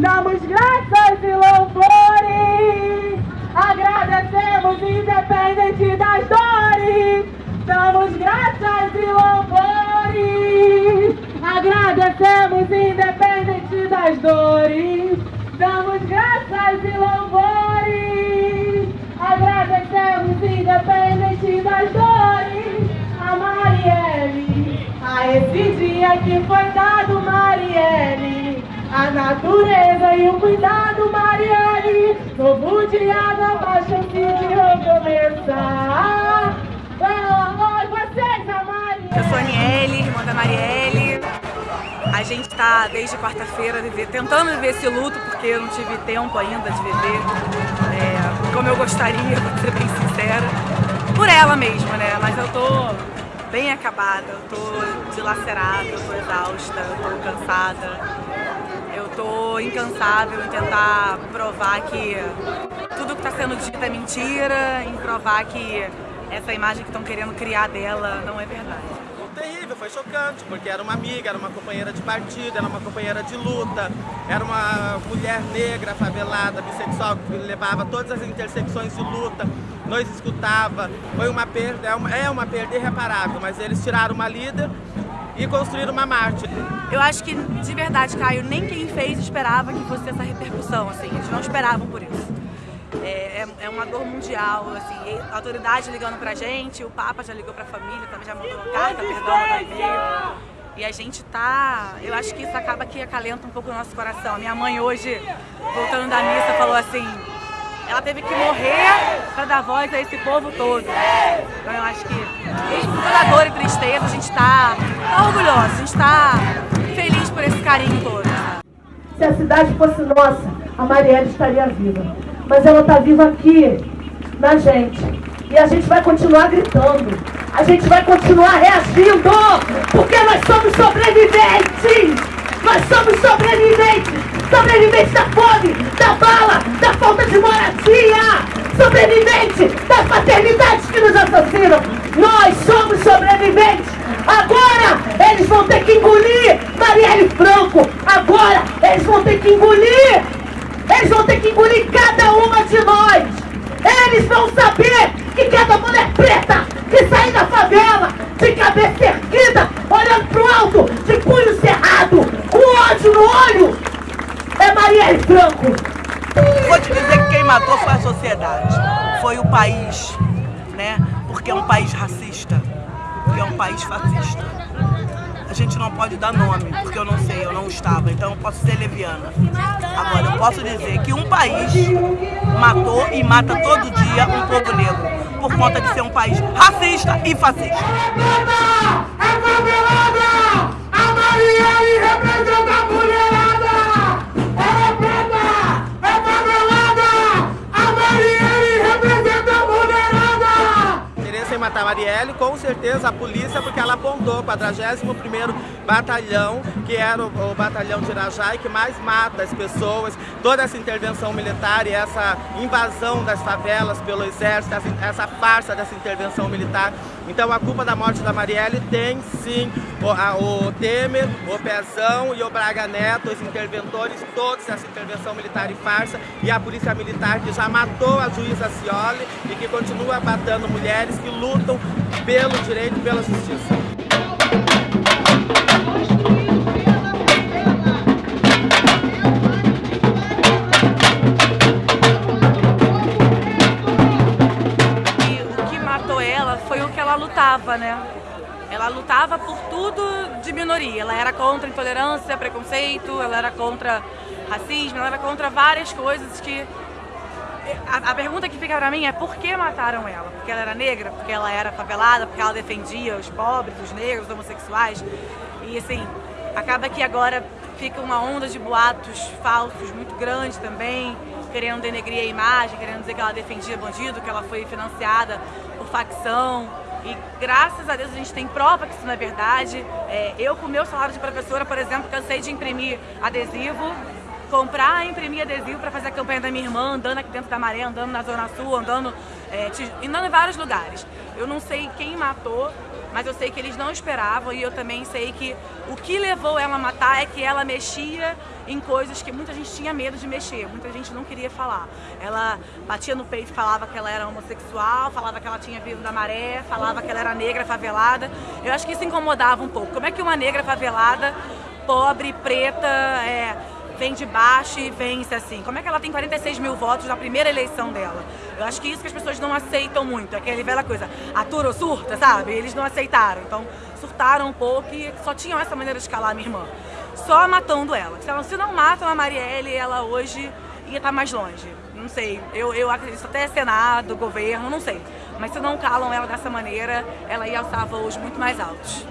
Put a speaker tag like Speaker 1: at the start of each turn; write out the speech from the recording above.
Speaker 1: Damos graças e louvores, agradecemos independente das dores. Damos graças e louvores, agradecemos independente das dores. Damos graças e louvores, agradecemos independente das dores. A Marielle, a esse dia que foi dado, Marielle. A natureza e o cuidado, Marielle. Novo dia, nova chance de recomeçar. Oi, vocês, a Marielle.
Speaker 2: Eu sou a Aniele, irmã da Marielle. A gente está desde quarta-feira tentando viver esse luto, porque eu não tive tempo ainda de viver é, como eu gostaria, pra ser bem sincera. Por ela mesmo, né? Mas eu tô bem acabada, eu tô dilacerada, eu tô exausta, eu tô cansada. Incansável em tentar provar que tudo que está sendo dito é mentira, em provar que essa imagem que estão querendo criar dela não é verdade.
Speaker 3: Chocante, porque era uma amiga, era uma companheira de partido, era uma companheira de luta, era uma mulher negra, favelada, bissexual, que levava todas as intersecções de luta, nós escutava, foi uma perda, é uma, é uma perda irreparável, mas eles tiraram uma líder e construíram uma mártir.
Speaker 2: Eu acho que, de verdade, Caio, nem quem fez esperava que fosse essa repercussão, assim, eles não esperavam por isso. É, é, é, uma dor mundial, assim, a autoridade ligando pra gente, o Papa já ligou pra família, também já mandou uma carta, perdão, mandou e-mail. E a gente tá, eu acho que isso acaba que acalenta um pouco o nosso coração. Minha mãe hoje, voltando da missa, falou assim, ela teve que morrer para dar voz a esse povo todo. Então eu acho que, mesmo com toda dor e tristeza, a gente está tá orgulhosa, a gente está feliz por esse carinho todo.
Speaker 1: Se a cidade fosse nossa, a Marielle estaria viva. Mas ela está viva aqui, na gente. E a gente vai continuar gritando. A gente vai continuar reagindo. Porque nós somos sobreviventes. Nós somos sobreviventes sobrevivente da fome, da bala, da falta de moradia, sobrevivente das paternidades que nos assassinam. Nós somos sobreviventes. Agora eles vão ter que engolir Marielle Franco. Agora eles vão ter que engolir. Eles vão ter que engolir cada uma de nós. Eles vão saber que cada mulher preta que sair da favela, de cabeça erguida, olhando pro alto, de punho cerrado, com ódio no olho, é Marielle Franco.
Speaker 4: Vou te dizer que quem matou foi a sociedade, foi o país, né? Porque é um país racista, porque é um país fascista. Gente não pode dar nome, porque eu não sei, eu não estava, então eu posso ser leviana. Agora, eu posso dizer que um país matou e mata todo dia um povo negro, por conta de ser um país racista e fascista.
Speaker 3: Matar Marielle, com certeza a polícia, porque ela apontou o 41º Batalhão, que era o, o batalhão de Irajá e que mais mata as pessoas, toda essa intervenção militar e essa invasão das favelas pelo exército, essa, essa farsa dessa intervenção militar. Então a culpa da morte da Marielle tem sim o, a, o Temer, o Pezão e o Braga Neto, os interventores, todos essa intervenção militar e farsa, e a polícia militar que já matou a juíza Cioli e que continua matando mulheres que lutam pelo direito e pela justiça.
Speaker 2: Ela foi o que ela lutava, né? Ela lutava por tudo de minoria. Ela era contra intolerância, preconceito, ela era contra racismo, ela era contra várias coisas que... A, a pergunta que fica pra mim é por que mataram ela? Porque ela era negra? Porque ela era favelada? Porque ela defendia os pobres, os negros, os homossexuais? E assim, acaba que agora fica uma onda de boatos falsos muito grande também, querendo denegrir a imagem, querendo dizer que ela defendia bandido, que ela foi financiada por facção. E graças a Deus a gente tem prova que isso não é verdade. É, eu, com o meu salário de professora, por exemplo, cansei de imprimir adesivo, comprar e imprimir adesivo para fazer a campanha da minha irmã, andando aqui dentro da maré, andando na Zona Sul, andando, é, andando em vários lugares. Eu não sei quem matou, mas eu sei que eles não esperavam e eu também sei que o que levou ela a matar é que ela mexia em coisas que muita gente tinha medo de mexer, muita gente não queria falar. Ela batia no peito falava que ela era homossexual, falava que ela tinha vindo da maré, falava que ela era negra, favelada. Eu acho que isso incomodava um pouco. Como é que uma negra favelada, pobre, preta, é, vem de baixo e vence assim? Como é que ela tem 46 mil votos na primeira eleição dela? Eu acho que isso que as pessoas não aceitam muito, aquela velha coisa, atura ou surta, sabe? Eles não aceitaram, então surtaram um pouco e só tinham essa maneira de calar a minha irmã. Só matando ela. Se não matam a Marielle, ela hoje ia estar mais longe. Não sei, eu, eu acredito até Senado, governo, não sei. Mas se não calam ela dessa maneira, ela ia alçar voos muito mais altos.